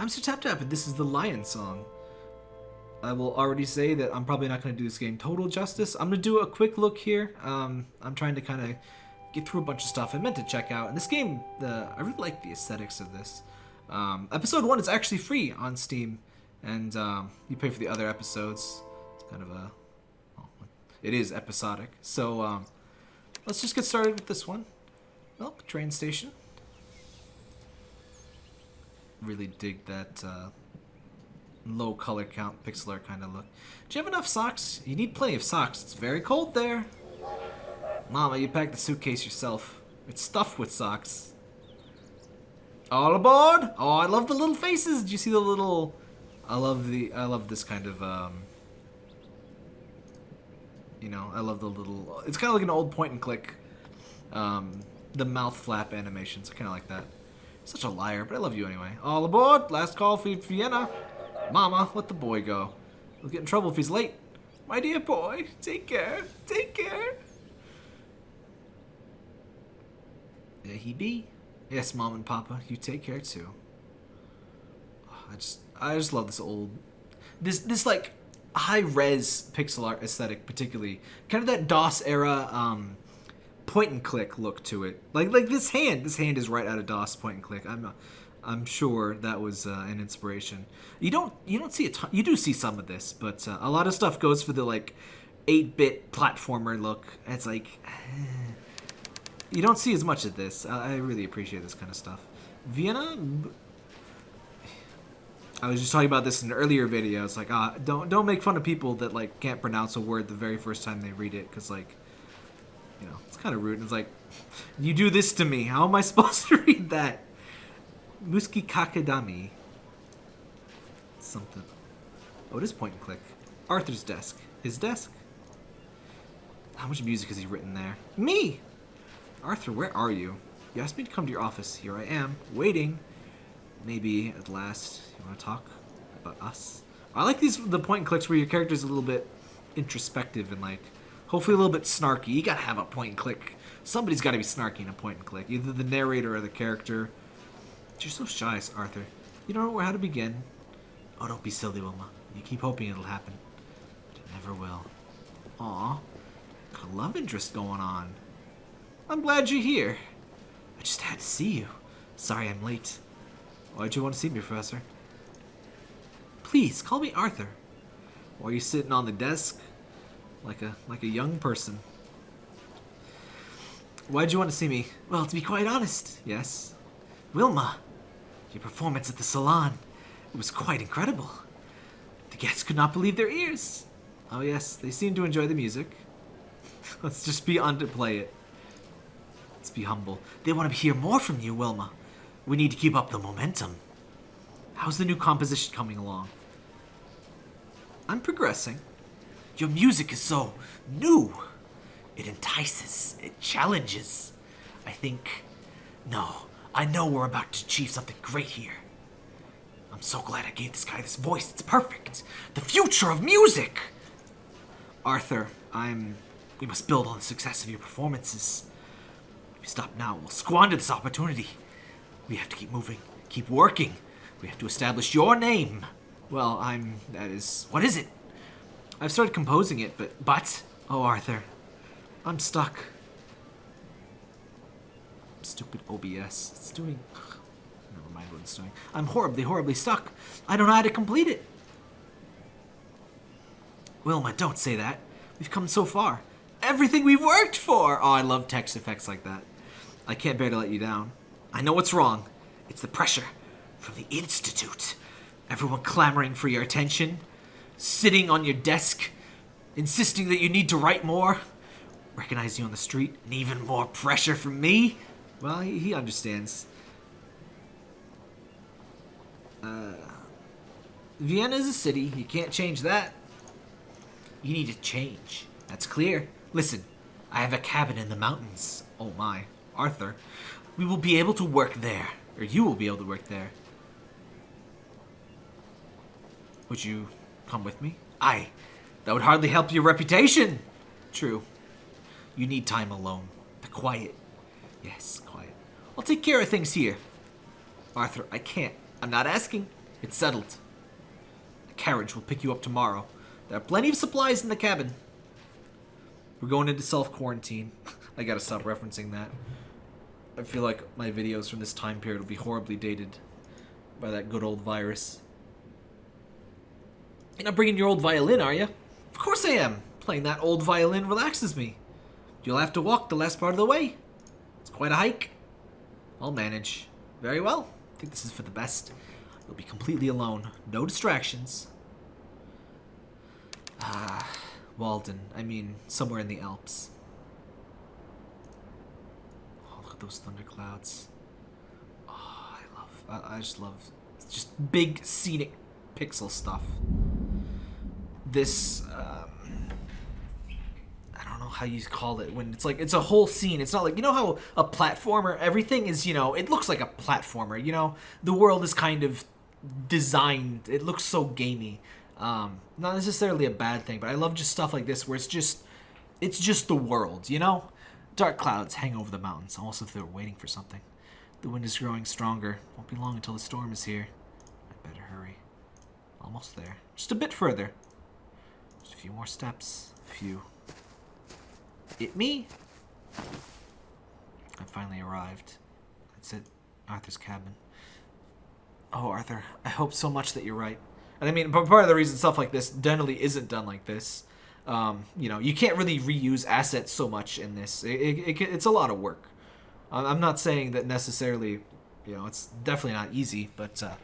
I'm Sir Tap Tap, and this is the Lion Song. I will already say that I'm probably not going to do this game total justice. I'm going to do a quick look here. Um, I'm trying to kind of get through a bunch of stuff I meant to check out. And this game, the I really like the aesthetics of this. Um, episode 1 is actually free on Steam, and um, you pay for the other episodes. It's kind of a... Well, it is episodic. So um, let's just get started with this one. Milk train station. Really dig that uh, low color count pixel art kind of look. Do you have enough socks? You need plenty of socks. It's very cold there. Mama, you packed the suitcase yourself. It's stuffed with socks. All aboard! Oh, I love the little faces. Do you see the little? I love the. I love this kind of. Um, you know, I love the little. It's kind of like an old point and click. Um, the mouth flap animations. I kind of like that. Such a liar, but I love you anyway. All aboard! Last call for Vienna. Mama, let the boy go. He'll get in trouble if he's late. My dear boy, take care. Take care. There he be. Yes, Mom and Papa, you take care too. I just, I just love this old, this, this like high res pixel art aesthetic, particularly kind of that DOS era um, point and click look to it. Like, like this hand, this hand is right out of DOS point and click. I'm, I'm sure that was uh, an inspiration. You don't, you don't see a ton. You do see some of this, but uh, a lot of stuff goes for the like, 8-bit platformer look. It's like. you don't see as much of this. I really appreciate this kind of stuff. Vienna. I was just talking about this in an earlier video. It's like, uh, don't don't make fun of people that like can't pronounce a word the very first time they read it, because like, you know, it's kind of rude. It's like, you do this to me. How am I supposed to read that? Muski Kakadami. Something. Oh, it is point and click. Arthur's desk. His desk. How much music has he written there? Me! Arthur, where are you? You asked me to come to your office. Here I am, waiting. Maybe, at last, you want to talk about us? I like these the point and clicks where your character's a little bit introspective and, like, hopefully a little bit snarky. You gotta have a point and click. Somebody's gotta be snarky in a point and click. Either the narrator or the character. You're so shy, Arthur. You don't know how to begin. Oh, don't be silly, Wilma. You keep hoping it'll happen. But it never will. Aw. Got a love interest going on. I'm glad you're here. I just had to see you. Sorry I'm late. Why'd you want to see me, Professor? Please, call me Arthur. Why are you sitting on the desk? Like a like a young person. Why'd you want to see me? Well, to be quite honest, yes. Wilma, your performance at the salon, it was quite incredible. The guests could not believe their ears. Oh yes, they seemed to enjoy the music. Let's just be on to play it. Let's be humble. They want to hear more from you, Wilma. We need to keep up the momentum. How's the new composition coming along? I'm progressing. Your music is so new. It entices. It challenges. I think... No, I know we're about to achieve something great here. I'm so glad I gave this guy this voice. It's perfect. The future of music! Arthur, I'm... We must build on the success of your performances. If we stop now, we'll squander this opportunity. We have to keep moving, keep working. We have to establish your name. Well, I'm... that is... what is it? I've started composing it, but... but... Oh, Arthur. I'm stuck. Stupid OBS. It's doing... Never mind what it's doing. I'm horribly, horribly stuck. I don't know how to complete it. Wilma, don't say that. We've come so far. Everything we've worked for! Oh, I love text effects like that. I can't bear to let you down. I know what's wrong. It's the pressure from the Institute. Everyone clamoring for your attention, sitting on your desk, insisting that you need to write more, recognize you on the street, and even more pressure from me. Well, he, he understands. Uh, Vienna is a city. You can't change that. You need to change. That's clear. Listen, I have a cabin in the mountains. Oh my. Arthur, we will be able to work there. Or you will be able to work there. Would you come with me? Aye. That would hardly help your reputation. True. You need time alone. The quiet. Yes, quiet. I'll take care of things here. Arthur, I can't. I'm not asking. It's settled. A carriage will pick you up tomorrow. There are plenty of supplies in the cabin. We're going into self-quarantine. I gotta stop referencing that. I feel like my videos from this time period will be horribly dated by that good old virus. You're not bringing your old violin, are you? Of course I am. Playing that old violin relaxes me. You'll have to walk the last part of the way. It's quite a hike. I'll manage. Very well. I think this is for the best. You'll be completely alone. No distractions. Ah, Walden. I mean, somewhere in the Alps. Oh, look at those thunderclouds. Oh, I love, I, I just love, just big scenic pixel stuff. This, um, I don't know how you call it when it's like it's a whole scene. It's not like you know how a platformer everything is, you know, it looks like a platformer, you know. The world is kind of designed. It looks so gamey. Um, not necessarily a bad thing, but I love just stuff like this where it's just it's just the world, you know? Dark clouds hang over the mountains, almost if they're waiting for something. The wind is growing stronger. Won't be long until the storm is here. I better hurry. Almost there. Just a bit further. Just a few more steps. A few. It me? I finally arrived. That's it. Arthur's cabin. Oh, Arthur, I hope so much that you're right. And I mean, part of the reason stuff like this generally isn't done like this, um, you know, you can't really reuse assets so much in this. It, it, it, it's a lot of work. I'm not saying that necessarily, you know, it's definitely not easy, but uh,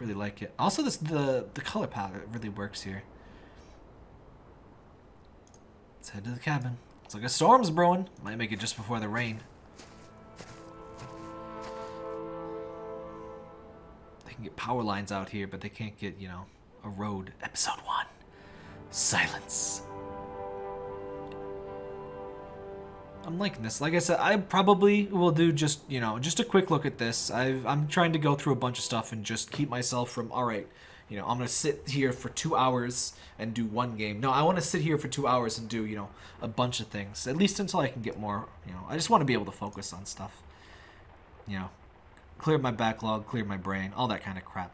really like it. Also, this the the color palette really works here. Let's head to the cabin. It's like a storm's brewing. Might make it just before the rain. They can get power lines out here, but they can't get, you know, a road. Episode 1. Silence. I'm liking this. Like I said, I probably will do just, you know, just a quick look at this. I've, i am trying to go through a bunch of stuff and just keep myself from, all right, you know, I'm going to sit here for two hours and do one game. No, I want to sit here for two hours and do, you know, a bunch of things. At least until I can get more, you know, I just want to be able to focus on stuff. You know, clear my backlog, clear my brain, all that kind of crap.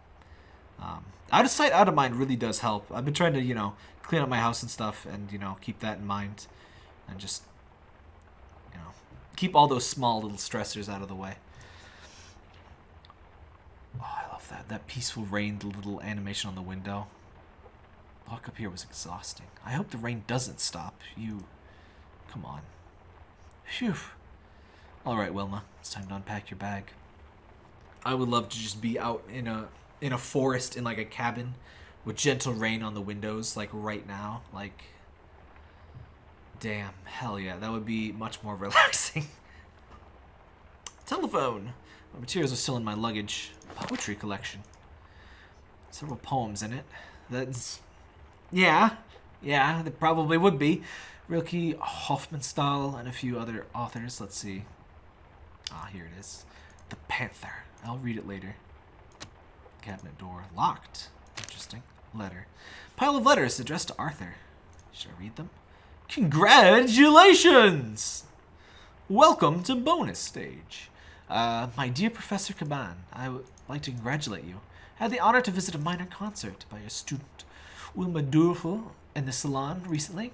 Um, out of sight, out of mind really does help. I've been trying to, you know, clean up my house and stuff and, you know, keep that in mind and just, you know, keep all those small little stressors out of the way. Oh, I that. That peaceful rain, the little animation on the window. Walk up here was exhausting. I hope the rain doesn't stop. You... Come on. Phew. Alright, Wilma. It's time to unpack your bag. I would love to just be out in a in a forest in like a cabin with gentle rain on the windows like right now. Like damn, hell yeah, that would be much more relaxing. Telephone. My materials are still in my luggage. Poetry collection. Several poems in it. That's yeah, yeah, there probably would be. Rilke, Hofmannsthal, and a few other authors. Let's see. Ah, here it is. The Panther. I'll read it later. Cabinet door locked. Interesting. Letter. Pile of letters addressed to Arthur. Should I read them? Congratulations! Welcome to bonus stage. Uh, my dear Professor Caban, I would like to congratulate you. I had the honor to visit a minor concert by your student, Wilma Durfel, in the salon recently.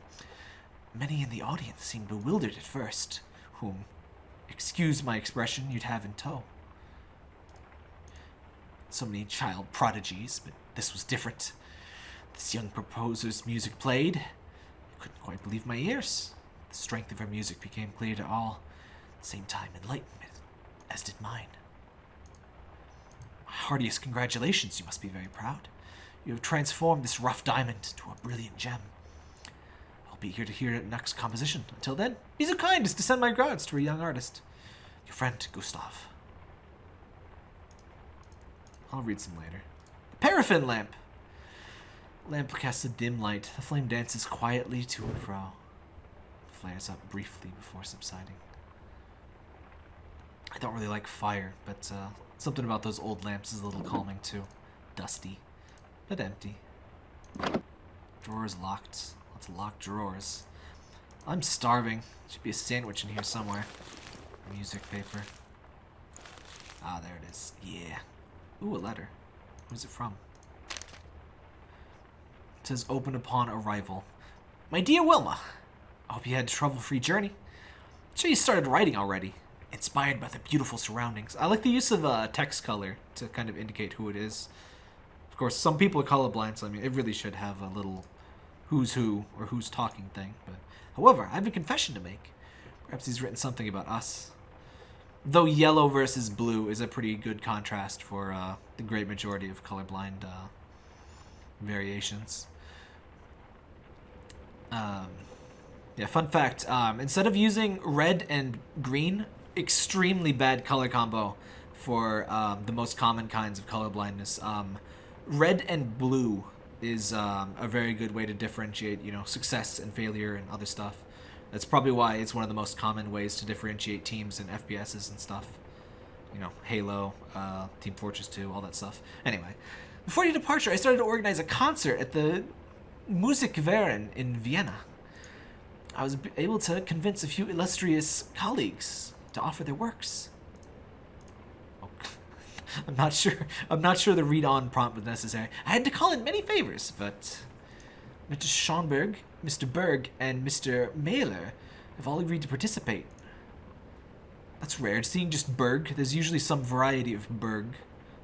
Many in the audience seemed bewildered at first, whom, excuse my expression, you'd have in tow so many child prodigies, but this was different. This young proposer's music played. I couldn't quite believe my ears. The strength of her music became clear to all. At the same time, enlightenment, as did mine. My heartiest congratulations, you must be very proud. You have transformed this rough diamond into a brilliant gem. I'll be here to hear your next composition. Until then, be so kind as to send my regards to a young artist. Your friend, Gustav. I'll read some later. Paraffin lamp. Lamp casts a dim light. The flame dances quietly to and fro. Flares up briefly before subsiding. I don't really like fire, but uh, something about those old lamps is a little calming too. Dusty, but empty. Drawers locked. Lots of locked drawers. I'm starving. Should be a sandwich in here somewhere. Music paper. Ah, there it is. Yeah. Ooh, a letter. Who's it from? It says open upon arrival. My dear Wilma, I hope you had a trouble-free journey. I'm sure you started writing already. Inspired by the beautiful surroundings. I like the use of uh, text color to kind of indicate who it is. Of course, some people are colorblind, so I mean, it really should have a little who's who or who's talking thing. But however, I have a confession to make. Perhaps he's written something about us. Though yellow versus blue is a pretty good contrast for uh, the great majority of colorblind uh, variations. Um, yeah, fun fact. Um, instead of using red and green, extremely bad color combo for um, the most common kinds of color blindness. Um, red and blue is um, a very good way to differentiate, you know, success and failure and other stuff. That's probably why it's one of the most common ways to differentiate teams and FPSs and stuff. You know, Halo, uh, Team Fortress 2, all that stuff. Anyway, before your departure, I started to organize a concert at the Musikverein in Vienna. I was able to convince a few illustrious colleagues to offer their works. Oh, I'm not sure. I'm not sure the read-on prompt was necessary. I had to call in many favors, but Mr. Schonberg, Mr. Berg, and Mr. Mahler have all agreed to participate. That's rare. Seeing just Berg, there's usually some variety of Berg,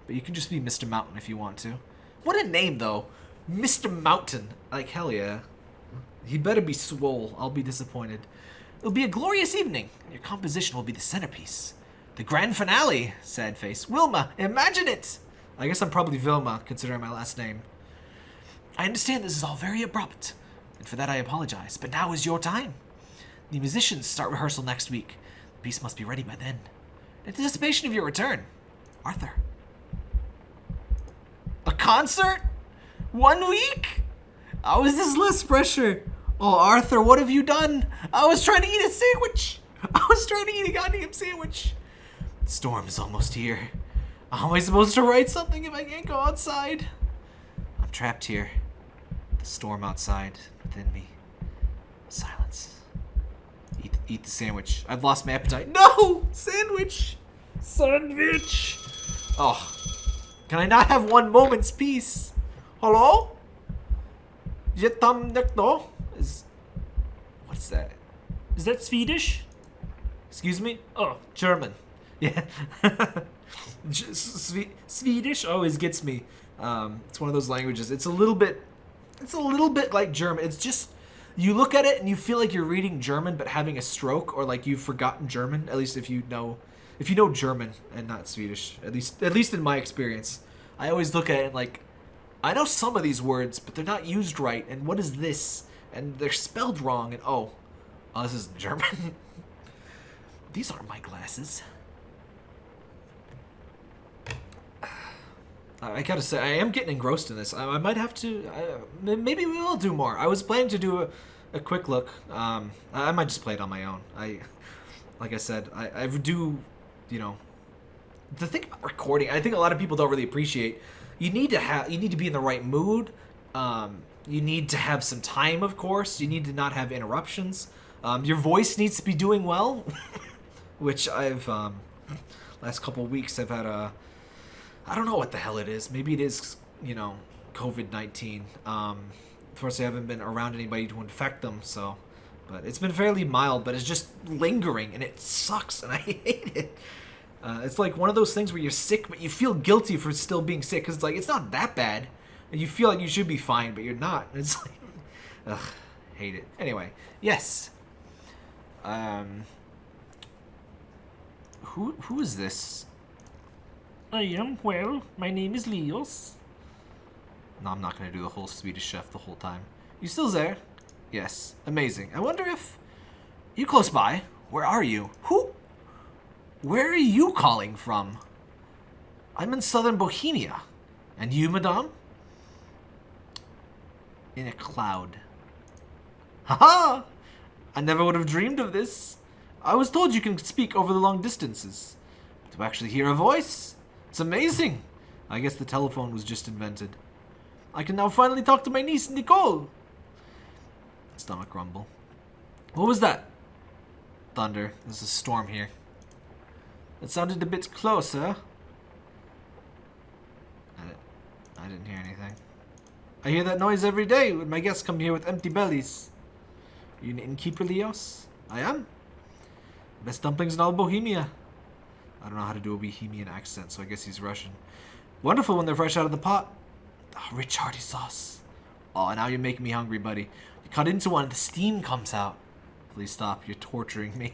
but you can just be Mr. Mountain if you want to. What a name, though. Mr. Mountain. Like, hell yeah. He better be swole. I'll be disappointed. It'll be a glorious evening, and your composition will be the centerpiece. The grand finale, sad face. Wilma, imagine it! I guess I'm probably Vilma, considering my last name. I understand this is all very abrupt, and for that I apologize, but now is your time. The musicians start rehearsal next week. The piece must be ready by then. In anticipation of your return, Arthur. A concert? One week? How is this less pressure? Oh, Arthur, what have you done? I was trying to eat a sandwich. I was trying to eat a goddamn sandwich. The storm is almost here. How am I supposed to write something if I can't go outside? I'm trapped here. The storm outside, within me. Silence. Eat, eat the sandwich. I've lost my appetite. No! Sandwich! Sandwich! Oh. Can I not have one moment's peace? Hello? Jetam nekto? Is what's that? Is that Swedish? Excuse me? Oh, German. Yeah. Swedish always gets me. Um, it's one of those languages. It's a little bit. It's a little bit like German. It's just you look at it and you feel like you're reading German but having a stroke, or like you've forgotten German. At least if you know, if you know German and not Swedish. At least, at least in my experience, I always look at it like I know some of these words, but they're not used right. And what is this? And they're spelled wrong. And oh, oh this is German. these aren't my glasses. I gotta say, I am getting engrossed in this. I, I might have to. I, maybe we will do more. I was planning to do a, a quick look. Um, I, I might just play it on my own. I, like I said, I, do, you know, the thing about recording. I think a lot of people don't really appreciate. You need to have. You need to be in the right mood. Um, you need to have some time, of course. You need to not have interruptions. Um, your voice needs to be doing well, which I've um, last couple weeks I've had a I don't know what the hell it is. Maybe it is, you know, COVID 19. Um, of course, I haven't been around anybody to infect them, so. But it's been fairly mild, but it's just lingering, and it sucks, and I hate it. Uh, it's like one of those things where you're sick, but you feel guilty for still being sick, because it's like, it's not that bad. And you feel like you should be fine, but you're not. It's like, ugh, hate it. Anyway, yes. Um, who who is this? I am, well, my name is Leos. No, I'm not going to do the whole Swedish chef the whole time. You still there? Yes. Amazing. I wonder if... You close by? Where are you? Who? Where are you calling from? I'm in southern Bohemia. And you, madame? In a cloud. Haha! I never would have dreamed of this. I was told you can speak over the long distances. To actually hear a voice, it's amazing! I guess the telephone was just invented. I can now finally talk to my niece, Nicole! Stomach rumble. What was that? Thunder. There's a storm here. It sounded a bit closer. I didn't hear anything. I hear that noise every day when my guests come here with empty bellies. Are you an innkeeper, Leos? I am. Best dumplings in all Bohemia. I don't know how to do a Bohemian accent, so I guess he's Russian. Wonderful when they're fresh out of the pot. Oh, rich hearty sauce. Oh, now you're making me hungry, buddy. You cut into one and the steam comes out. Please stop. You're torturing me.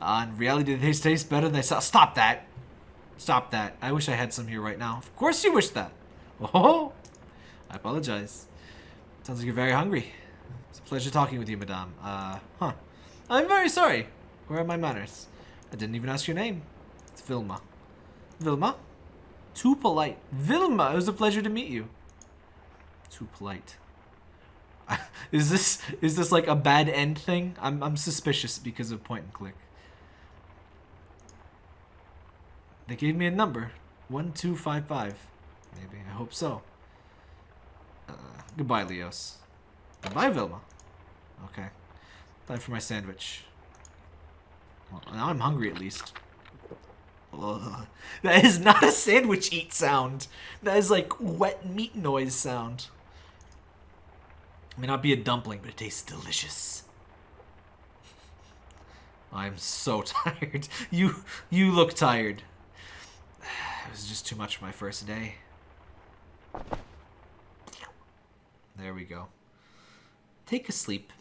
Uh, in reality, they taste better than they sound. Stop that. Stop that. I wish I had some here right now. Of course you wish that. Oh, I apologize. Sounds like you're very hungry. It's a pleasure talking with you, madame. Uh, huh. I'm very sorry. Where are my manners? I didn't even ask your name. It's Vilma. Vilma? Too polite. Vilma, it was a pleasure to meet you. Too polite. is this is this like a bad end thing? I'm I'm suspicious because of point and click. They gave me a number. 1255. Maybe. I hope so. Uh, goodbye, Leos. Goodbye, Vilma. Okay. Time for my sandwich. Well, now I'm hungry at least. Ugh. That is not a sandwich eat sound. That is like wet meat noise sound. It may not be a dumpling, but it tastes delicious. I'm so tired. You you look tired. It was just too much for my first day. There we go. Take a sleep.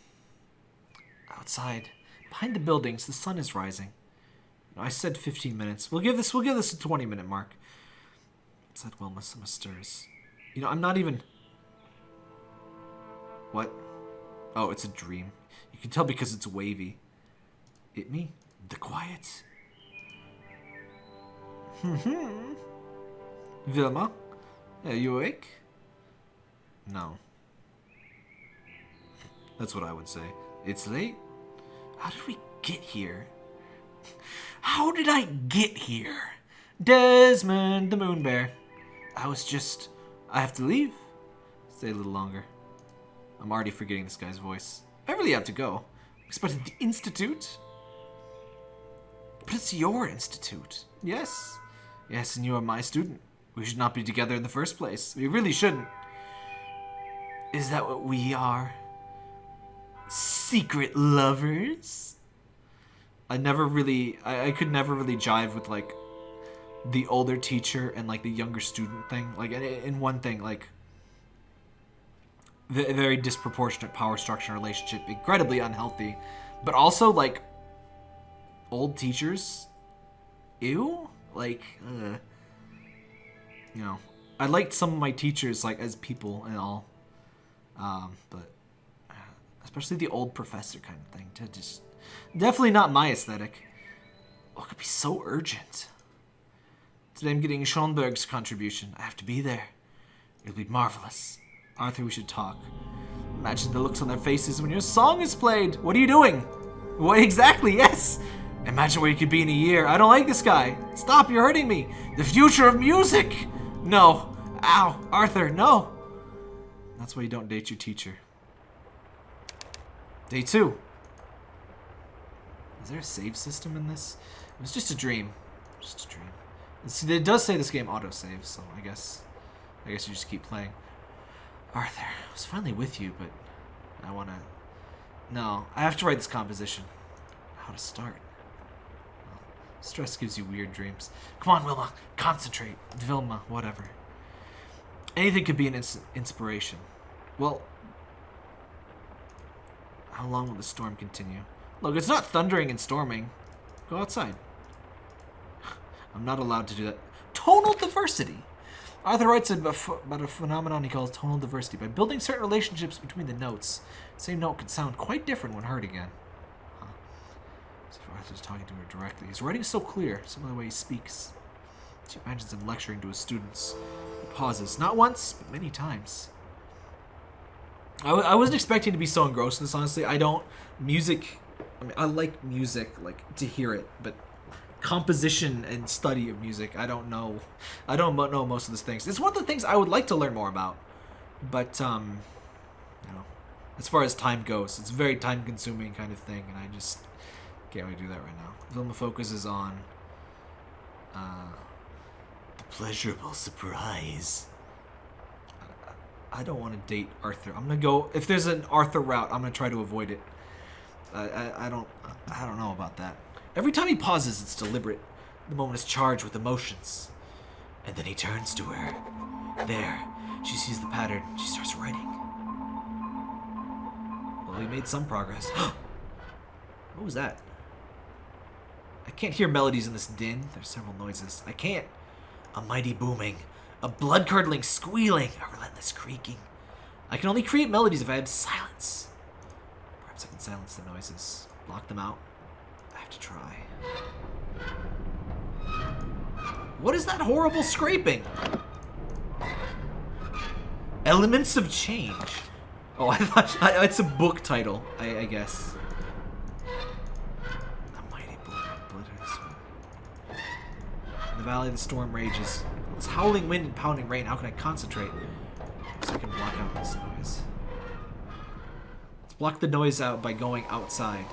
Outside, behind the buildings, the sun is rising. I said 15 minutes. We'll give this. We'll give this a 20 minute mark. Said Wilma. Some stirs. You know, I'm not even. What? Oh, it's a dream. You can tell because it's wavy. It me? The quiet. Hmm. Are you awake? No. That's what I would say. It's late? How did we get here? How did I get here? Desmond the Moon Bear. I was just... I have to leave. Stay a little longer. I'm already forgetting this guy's voice. I really have to go. Expected the Institute? But it's your institute. Yes. Yes, and you are my student. We should not be together in the first place. We really shouldn't. Is that what we are? Secret lovers? I never really, I, I could never really jive with like the older teacher and like the younger student thing. Like in, in one thing, like the very disproportionate power structure relationship, incredibly unhealthy, but also like old teachers. Ew, like, you know, I liked some of my teachers like as people and all, um, but uh, especially the old professor kind of thing. To just definitely not my aesthetic. Oh, it could be so urgent. Today I'm getting Schoenberg's contribution. I have to be there. It'll be marvelous. Arthur, we should talk. Imagine the looks on their faces when your song is played. What are you doing? What exactly? Yes. Imagine where you could be in a year. I don't like this guy. Stop, you're hurting me. The future of music. No. Ow. Arthur, no. That's why you don't date your teacher. Day two. Is there a save system in this? It was just a dream. Just a dream. See, it does say this game auto-saves, so I guess... I guess you just keep playing. Arthur, I was finally with you, but I want to... No, I have to write this composition. How to start. Stress gives you weird dreams. Come on, Wilma. Concentrate. Vilma, whatever. Anything could be an ins inspiration. Well, how long will the storm continue? Look, it's not thundering and storming. Go outside. I'm not allowed to do that. Tonal diversity. Arthur writes about a phenomenon he calls tonal diversity. By building certain relationships between the notes, same note can sound quite different when heard again. As if Arthur's talking to her directly. His writing is so clear, some of the way he speaks. She imagines him lecturing to his students. He pauses, not once, but many times. I, I wasn't expecting to be so engrossed in this, honestly. I don't... Music... I mean, I like music, like, to hear it, but composition and study of music, I don't know. I don't know most of these things. It's one of the things I would like to learn more about. But, um, you know, as far as time goes, it's a very time-consuming kind of thing, and I just can't we do that right now. Vilma focuses on uh, the pleasurable surprise. I don't want to date Arthur. I'm gonna go. If there's an Arthur route, I'm gonna try to avoid it. I, I, I don't. I don't know about that. Every time he pauses, it's deliberate. The moment is charged with emotions. And then he turns to her. There, she sees the pattern. She starts writing. Well, we made some progress. what was that? I can't hear melodies in this din. There's several noises. I can't. A mighty booming, a blood-curdling squealing, a relentless creaking. I can only create melodies if I have silence. Perhaps I can silence the noises, block them out. I have to try. What is that horrible scraping? Elements of Change. Oh, I thought I, it's a book title, I, I guess. The valley, the storm rages. It's howling wind and pounding rain. How can I concentrate? So I can block out this noise. Let's block the noise out by going outside.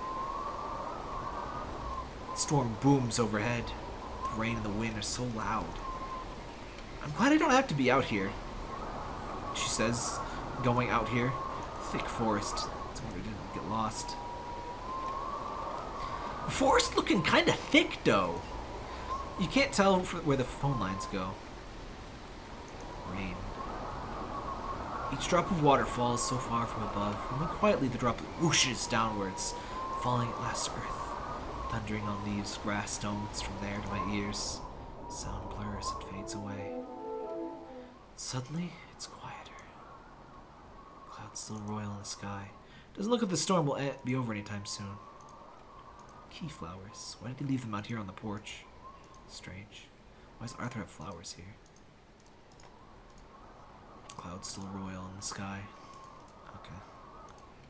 The storm booms overhead. The rain and the wind are so loud. I'm glad I don't have to be out here. She says, going out here. Thick forest. Where I didn't get lost. Forest looking kind of thick, though. You can't tell where the phone lines go. Rain. Each drop of water falls so far from above, and when quietly the drop whooshes downwards, falling at last to earth thundering on leaves, grass, stones from there to my ears. Sound blurs and fades away. Suddenly, it's quieter. Clouds still royal in the sky. Doesn't look like the storm will be over anytime soon. Key flowers. Why did he leave them out here on the porch? Strange. Why does Arthur have flowers here? Clouds still royal in the sky. Okay.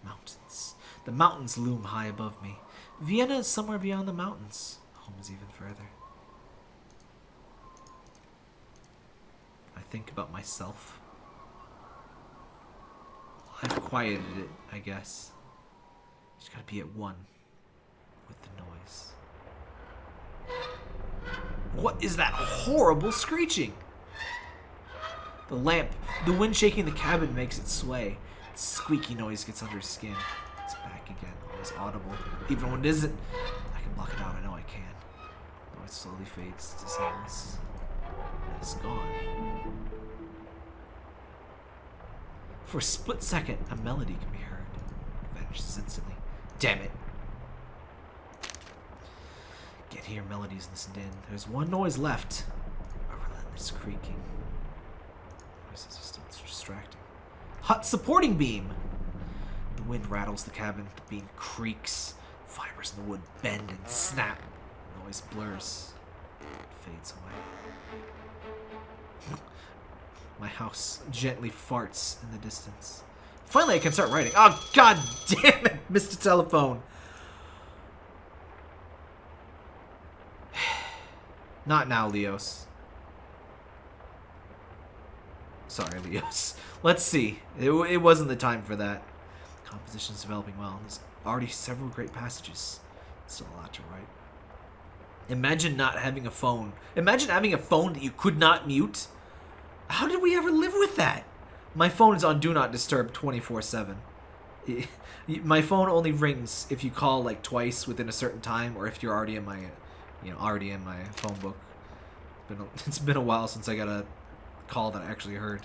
Mountains. The mountains loom high above me. Vienna is somewhere beyond the mountains. Home is even further. I think about myself. I've quieted it, I guess. Just gotta be at one with the noise. What is that horrible screeching? The lamp, the wind shaking the cabin makes it sway. The squeaky noise gets under his skin. It's back again is audible. Even when it isn't, I can block it out. I know I can. Noise slowly fades to silence. And it's gone. For a split second, a melody can be heard. It vanishes instantly. Damn it. Can't hear melodies in this din. There's one noise left. A relentless creaking. Noises are still distracting. Hut supporting beam! The wind rattles the cabin, the beam creaks, fibers in the wood bend and snap. Noise blurs, fades away. My house gently farts in the distance. Finally, I can start writing. Oh, god damn it, Mr. Telephone. Not now, Leos. Sorry, Leos. Let's see. It, it wasn't the time for that. Composition is developing well. There's already several great passages. Still a lot to write. Imagine not having a phone. Imagine having a phone that you could not mute. How did we ever live with that? My phone is on Do Not Disturb 24-7. My phone only rings if you call like twice within a certain time or if you're already in my, you know, already in my phone book. It's been a, it's been a while since I got a call that I actually heard.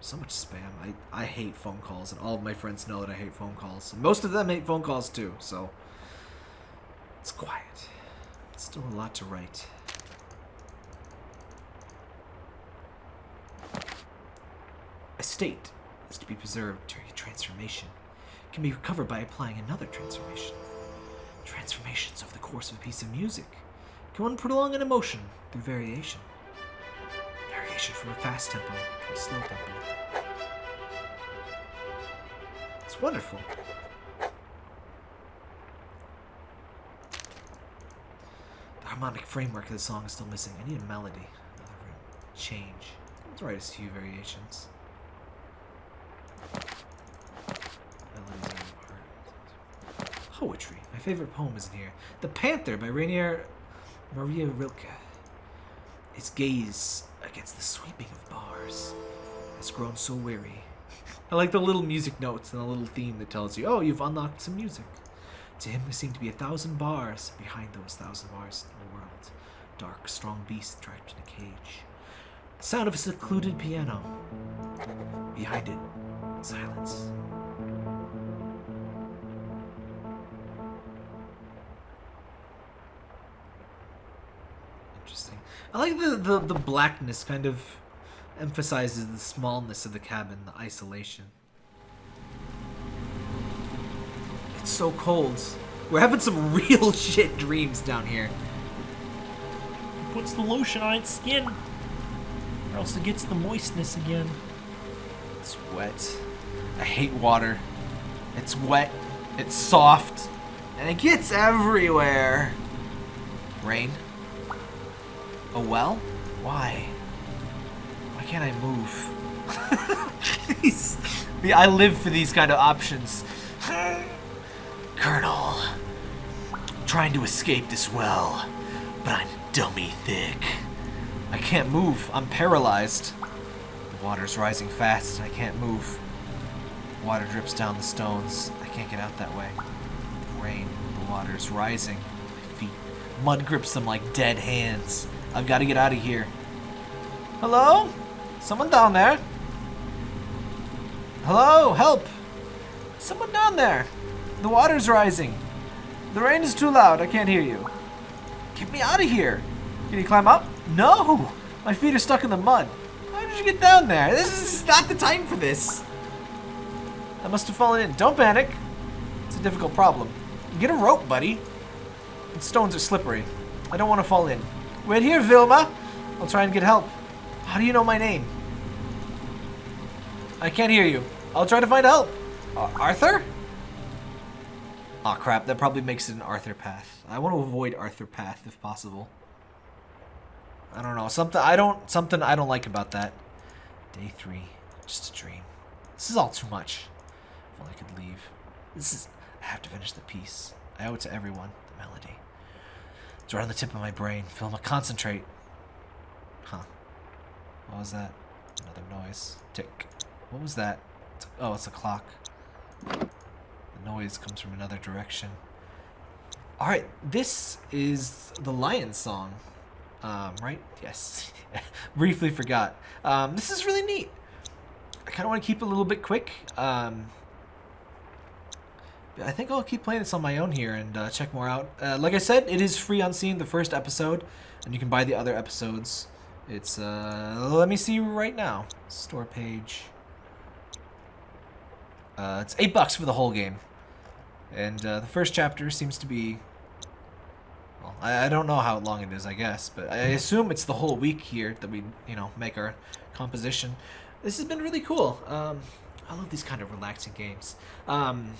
So much spam. I, I hate phone calls, and all of my friends know that I hate phone calls. And most of them hate phone calls too, so it's quiet. It's still a lot to write. A state is to be preserved during a transformation. It can be recovered by applying another transformation. Transformations over the course of a piece of music. Can one prolong an emotion through variation? Variation from a fast tempo to a slow tempo. It's wonderful. The harmonic framework of the song is still missing. I need a melody. Another change. Let's write a few variations. Poetry. My favorite poem is in here. The Panther by Rainer Maria Rilke. His gaze against the sweeping of bars has grown so weary. I like the little music notes and the little theme that tells you, oh, you've unlocked some music. To him, there seem to be a thousand bars behind those thousand bars in the world. Dark, strong beast trapped in a cage. The sound of a secluded piano. Behind it, silence. I like the, the, the blackness kind of emphasizes the smallness of the cabin, the isolation. It's so cold. We're having some real shit dreams down here. It puts the lotion on its skin, or else it gets the moistness again. It's wet. I hate water. It's wet, it's soft, and it gets everywhere. Rain? A well? Why? Why can't I move? I live for these kind of options. Colonel, trying to escape this well, but I'm dummy thick. I can't move. I'm paralyzed. The water's rising fast. and I can't move. Water drips down the stones. I can't get out that way. The rain, the water's rising. My feet. Mud grips them like dead hands. I've got to get out of here. Hello? Someone down there? Hello? Help! Someone down there! The water's rising. The rain is too loud. I can't hear you. Get me out of here. Can you climb up? No! My feet are stuck in the mud. How did you get down there? This is not the time for this. I must have fallen in. Don't panic. It's a difficult problem. Get a rope, buddy. The stones are slippery. I don't want to fall in. Wait here, Vilma. I'll try and get help. How do you know my name? I can't hear you. I'll try to find help. Uh, Arthur? Aw, crap. That probably makes it an Arthur path. I want to avoid Arthur path if possible. I don't know. Something I don't something I don't like about that. Day three. Just a dream. This is all too much. If only I could leave. This is I have to finish the piece. I owe it to everyone. The melody. It's right on the tip of my brain. Filma, concentrate. Huh. What was that? Another noise. Tick. What was that? Oh, it's a clock. The noise comes from another direction. Alright, this is the Lion Song. Um, right? Yes. Briefly forgot. Um, this is really neat. I kind of want to keep it a little bit quick. Um, I think I'll keep playing this on my own here and uh, check more out. Uh, like I said, it is free on Steam, the first episode, and you can buy the other episodes. It's, uh, let me see right now. Store page. Uh, it's eight bucks for the whole game. And uh, the first chapter seems to be well, I, I don't know how long it is, I guess, but I assume it's the whole week here that we, you know, make our composition. This has been really cool. Um, I love these kind of relaxing games. Um,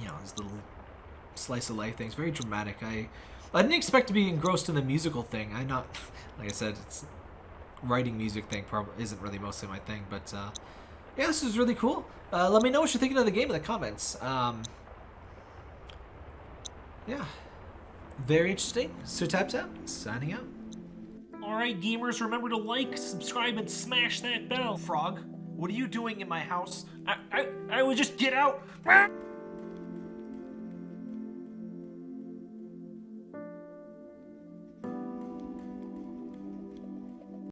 you know, these little slice of life things, very dramatic. I I didn't expect to be engrossed in the musical thing. I not, like I said, it's writing music thing probably isn't really mostly my thing, but uh, yeah, this is really cool. Uh, let me know what you're thinking of the game in the comments. Um, yeah. Very interesting. Sir Tap Tap, signing out. Alright, gamers, remember to like, subscribe, and smash that bell. Frog, what are you doing in my house? I, I, I would just get out.